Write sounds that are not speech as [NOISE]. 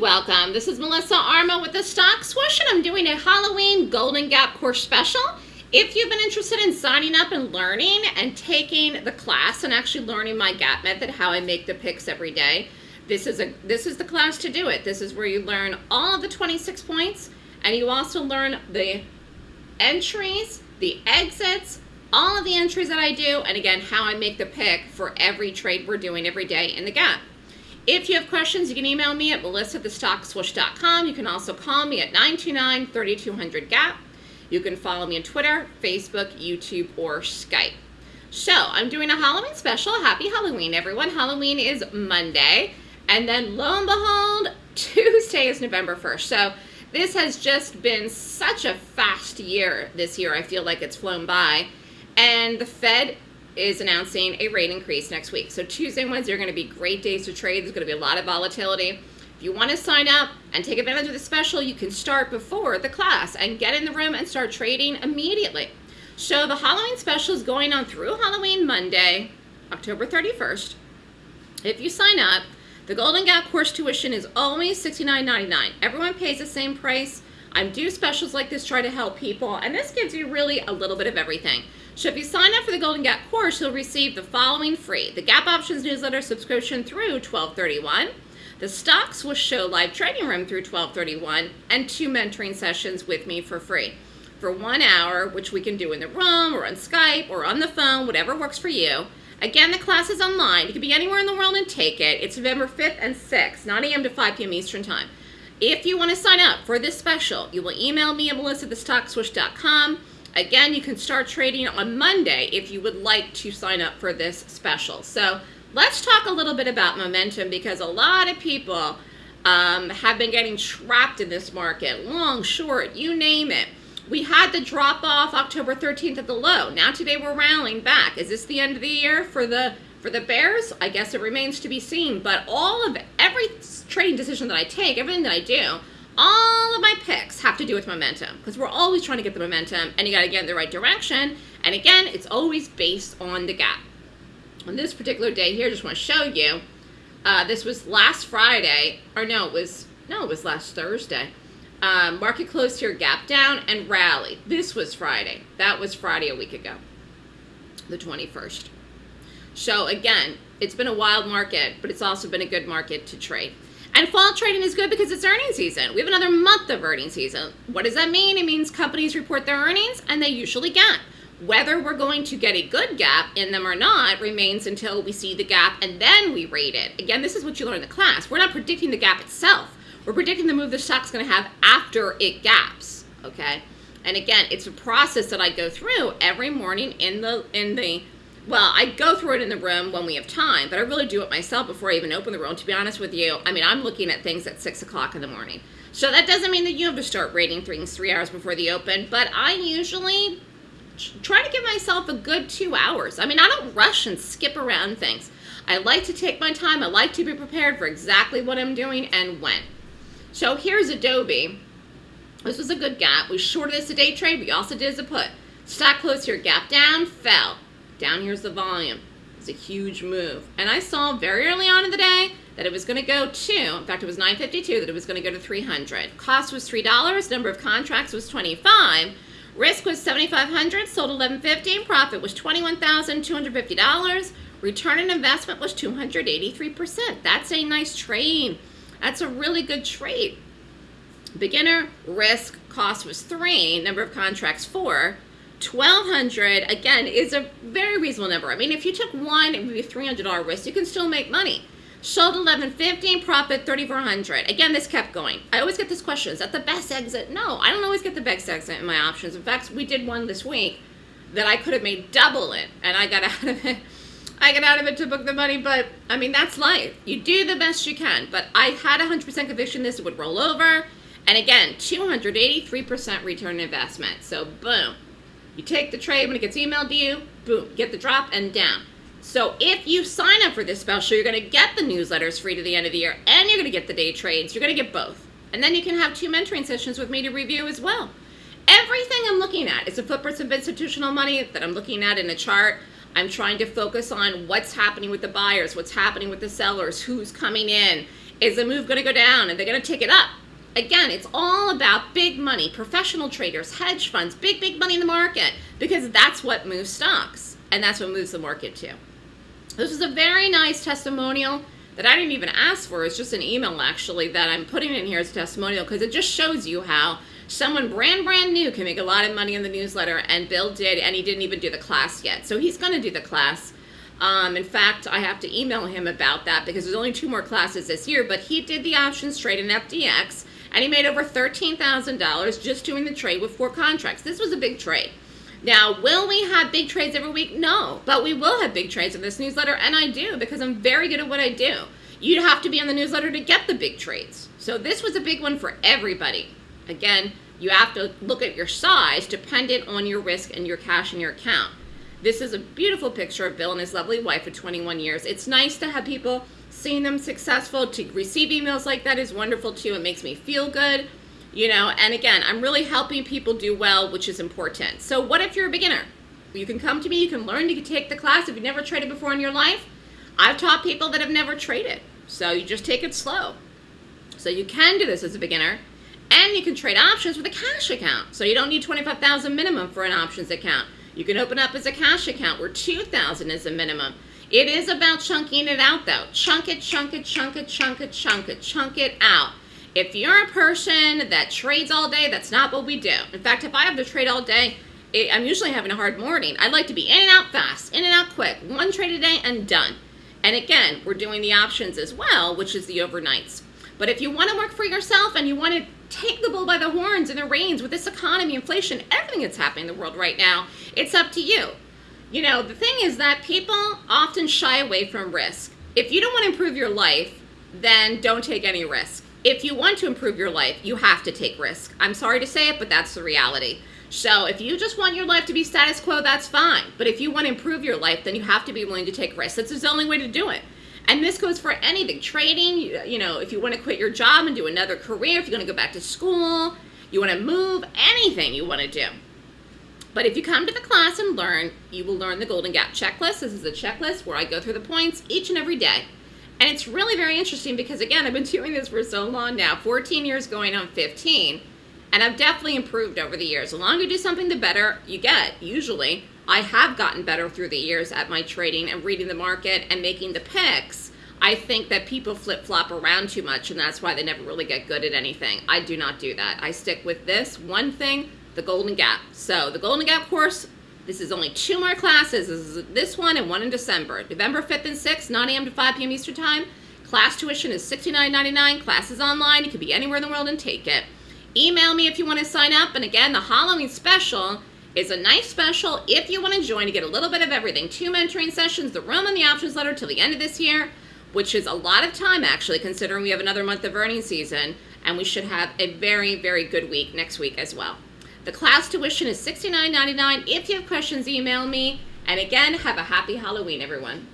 welcome. This is Melissa Armo with the Stock Swoosh, and I'm doing a Halloween Golden Gap course special. If you've been interested in signing up and learning and taking the class and actually learning my gap method, how I make the picks every day, this is a this is the class to do it. This is where you learn all of the 26 points, and you also learn the entries, the exits, all of the entries that I do, and again, how I make the pick for every trade we're doing every day in the gap. If you have questions, you can email me at melissa@thestockswoosh.com. You can also call me at 929-3200-GAP. You can follow me on Twitter, Facebook, YouTube, or Skype. So I'm doing a Halloween special. Happy Halloween, everyone. Halloween is Monday. And then lo and behold, [LAUGHS] Tuesday is November 1st. So this has just been such a fast year this year. I feel like it's flown by. And the Fed is announcing a rate increase next week. So Tuesday and Wednesday are going to be great days to trade. There's going to be a lot of volatility. If you want to sign up and take advantage of the special, you can start before the class and get in the room and start trading immediately. So the Halloween special is going on through Halloween Monday, October 31st. If you sign up, the Golden Gap course tuition is always $69.99. Everyone pays the same price. I do specials like this, try to help people, and this gives you really a little bit of everything. So if you sign up for the Golden Gap course, you'll receive the following free. The Gap Options newsletter subscription through 1231, the Stock Swoosh live trading room through 1231, and two mentoring sessions with me for free. For one hour, which we can do in the room or on Skype or on the phone, whatever works for you. Again, the class is online. You can be anywhere in the world and take it. It's November 5th and 6th, 9 a.m. to 5 p.m. Eastern Time. If you want to sign up for this special, you will email me at melissa@thestockswoosh.com. Again, you can start trading on Monday if you would like to sign up for this special. So let's talk a little bit about momentum because a lot of people um, have been getting trapped in this market, long, short, you name it. We had the drop off October 13th at the low. Now today we're rallying back. Is this the end of the year for the for the bears? I guess it remains to be seen. But all of every trading decision that I take, everything that I do, all of my picks have to do with momentum because we're always trying to get the momentum and you got to get in the right direction. And again, it's always based on the gap. On this particular day here, just want to show you, uh, this was last Friday, or no, it was, no, it was last Thursday. Um, market closed here, gap down and rally. This was Friday. That was Friday a week ago, the 21st. So again, it's been a wild market, but it's also been a good market to trade. And fall trading is good because it's earnings season. We have another month of earnings season. What does that mean? It means companies report their earnings and they usually gap. Whether we're going to get a good gap in them or not remains until we see the gap and then we rate it. Again, this is what you learn in the class. We're not predicting the gap itself. We're predicting the move the stock's going to have after it gaps, okay? And again, it's a process that I go through every morning in the in the well, I go through it in the room when we have time, but I really do it myself before I even open the room. To be honest with you, I mean, I'm looking at things at 6 o'clock in the morning. So that doesn't mean that you have to start rating things three hours before the open, but I usually try to give myself a good two hours. I mean, I don't rush and skip around things. I like to take my time. I like to be prepared for exactly what I'm doing and when. So here's Adobe. This was a good gap. We shorted this a day trade. We also did as a put. Stock closed here, gap down, fell. Down here's the volume. It's a huge move. And I saw very early on in the day that it was going to go to, in fact, it was 952, that it was going to go to 300. Cost was $3. Number of contracts was 25. Risk was 7,500, sold 1150. Profit was $21,250. Return on investment was 283%. That's a nice trade. That's a really good trade. Beginner risk cost was three, number of contracts four. 1200 again is a very reasonable number. I mean, if you took one, it would be a $300 risk. You can still make money. Sold 1150, profit 3400. Again, this kept going. I always get this question, is that the best exit? No, I don't always get the best exit in my options. In fact, we did one this week that I could have made double it, and I got [LAUGHS] out of it. I got out of it to book the money, but I mean, that's life. You do the best you can, but I had 100% conviction this would roll over. And again, 283% return investment. So boom, you take the trade when it gets emailed to you, boom, get the drop and down. So if you sign up for this special, you're going to get the newsletters free to the end of the year, and you're going to get the day trades. You're going to get both. And then you can have two mentoring sessions with me to review as well. Everything I'm looking at is the footprints of institutional money that I'm looking at in a chart. I'm trying to focus on what's happening with the buyers, what's happening with the sellers, who's coming in. Is the move going to go down and they're going to take it up? Again, it's all about big money, professional traders, hedge funds, big, big money in the market, because that's what moves stocks, and that's what moves the market too. This is a very nice testimonial that I didn't even ask for. It's just an email, actually, that I'm putting in here as a testimonial, because it just shows you how someone brand, brand new can make a lot of money in the newsletter, and Bill did, and he didn't even do the class yet. So he's going to do the class. Um, in fact, I have to email him about that because there's only two more classes this year, but he did the options trade in FDX, and he made over $13,000 just doing the trade with four contracts. This was a big trade. Now, will we have big trades every week? No, but we will have big trades in this newsletter, and I do because I'm very good at what I do. You'd have to be on the newsletter to get the big trades. So this was a big one for everybody. Again, you have to look at your size dependent on your risk and your cash in your account. This is a beautiful picture of Bill and his lovely wife of 21 years. It's nice to have people seeing them successful, to receive emails like that is wonderful too. It makes me feel good, you know, and again, I'm really helping people do well, which is important. So what if you're a beginner? You can come to me, you can learn, you can take the class. If you've never traded before in your life, I've taught people that have never traded. So you just take it slow. So you can do this as a beginner. And you can trade options with a cash account. So you don't need 25,000 minimum for an options account. You can open up as a cash account where 2,000 is a minimum. It is about chunking it out though. Chunk it, chunk it, chunk it, chunk it, chunk it, chunk it out. If you're a person that trades all day, that's not what we do. In fact, if I have to trade all day, it, I'm usually having a hard morning. I'd like to be in and out fast, in and out quick, one trade a day and done. And again, we're doing the options as well, which is the overnights. But if you want to work for yourself and you want to take the bull by the horns and the reins with this economy, inflation, everything that's happening in the world right now, it's up to you. You know, the thing is that people often shy away from risk. If you don't want to improve your life, then don't take any risk. If you want to improve your life, you have to take risk. I'm sorry to say it, but that's the reality. So if you just want your life to be status quo, that's fine. But if you want to improve your life, then you have to be willing to take risks. That's the only way to do it. And this goes for anything. Trading, you, you know, if you want to quit your job and do another career, if you're going to go back to school, you want to move, anything you want to do. But if you come to the class and learn, you will learn the Golden Gap checklist. This is a checklist where I go through the points each and every day. And it's really very interesting because, again, I've been [LAUGHS] doing this for so long now, 14 years going on 15, and I've definitely improved over the years. The longer you do something, the better you get, usually. I have gotten better through the years at my trading and reading the market and making the picks. I think that people flip-flop around too much, and that's why they never really get good at anything. I do not do that. I stick with this one thing the Golden Gap. So the Golden Gap course, this is only two more classes. This is this one and one in December. November 5th and 6th, 9 a.m. to 5 p.m. Eastern Time. Class tuition is $69.99. Classes online. You can be anywhere in the world and take it. Email me if you want to sign up. And again, the Halloween special is a nice special if you want to join to get a little bit of everything. Two mentoring sessions, the room and the options letter till the end of this year, which is a lot of time actually considering we have another month of earning season and we should have a very, very good week next week as well. The class tuition is $69.99. If you have questions, email me. And again, have a happy Halloween, everyone.